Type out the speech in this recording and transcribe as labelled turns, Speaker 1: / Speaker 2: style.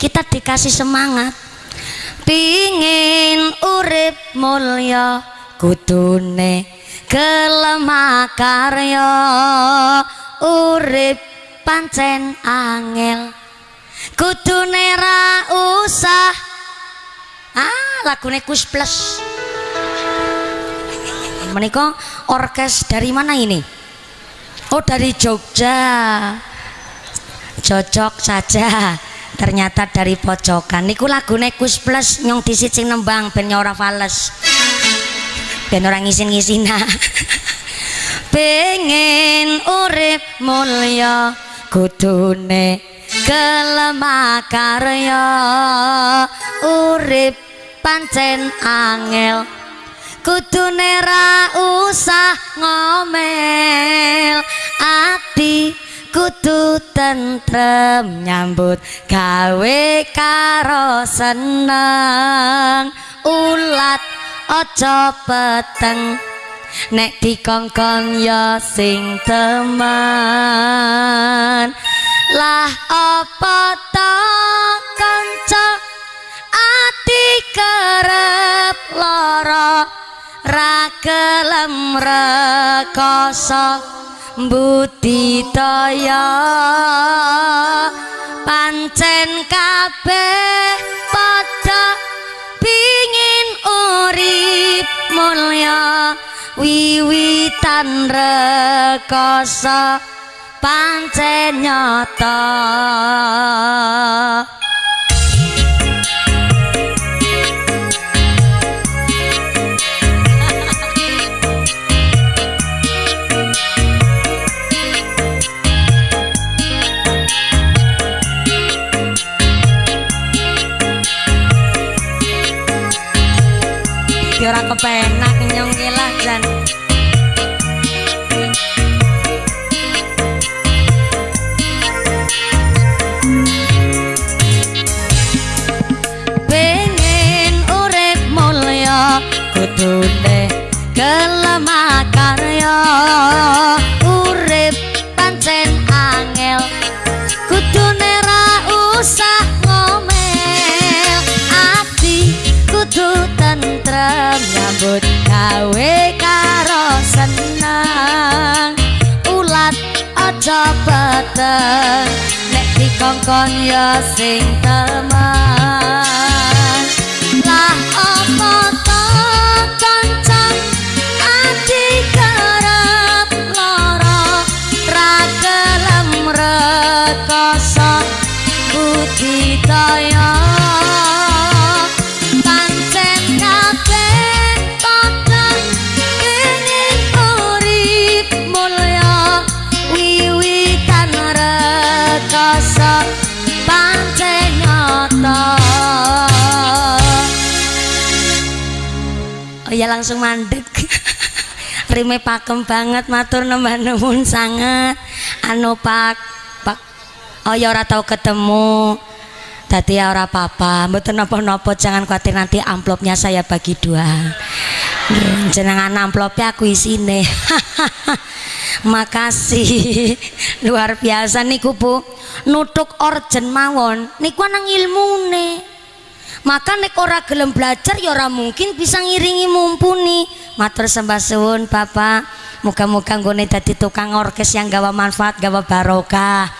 Speaker 1: kita dikasih semangat. Pingin urip mulya kudune kelemah karya. Urip pancen angel kudune ra usah. Ah lagune Kus Plus. Menika orkes dari mana ini? Oh dari Jogja. Cocok saja ternyata dari pojokan. Niku lagune Kus Plus nyong disicing nembang ben ora fales. Ben ngisin-ngisina. Pengen urip mulya kudune kelemah karya urip pancen angel kudune ra usah ngomel. Ati kudu tentrem nyambut gawe karo seneng. Ulat aja peteng nek dikongkon ya sing teman. Lah apa to kanca? Ati kerep lara ra kelem rekoso budidaya pancen kabeh padha pingin urip mulya wiwitan rekoso. Pancen nyata kepenak nyong ngilah jan. Pengen urip mulya kudune kelemah gawe karo seneng. Ulat aja peteng nek dikongkon ya sing teman lah apa to kanca ati kerep lara ra gelem rekoso. Budidaya oh ya langsung mandek. Rime pakem banget matur nembah nuwun sangat. Anu pak pak. Oh ya ora tau ketemu. Tadi ya ora apa-apa, mboten napa-napa jangan khawatir nanti amplopnya saya bagi dua. Jenengan amplopnya aku isine. Makasih. Luar biasa niku Bu. Nutuk orjen mawon niku nang ilmune. Maka nek ora gelem belajar ya ora mungkin bisa ngiringi mumpuni. Matur sembah suwun Bapak. Muga-muga nggone dadi tukang orkes yang gawa manfaat, gawa barokah.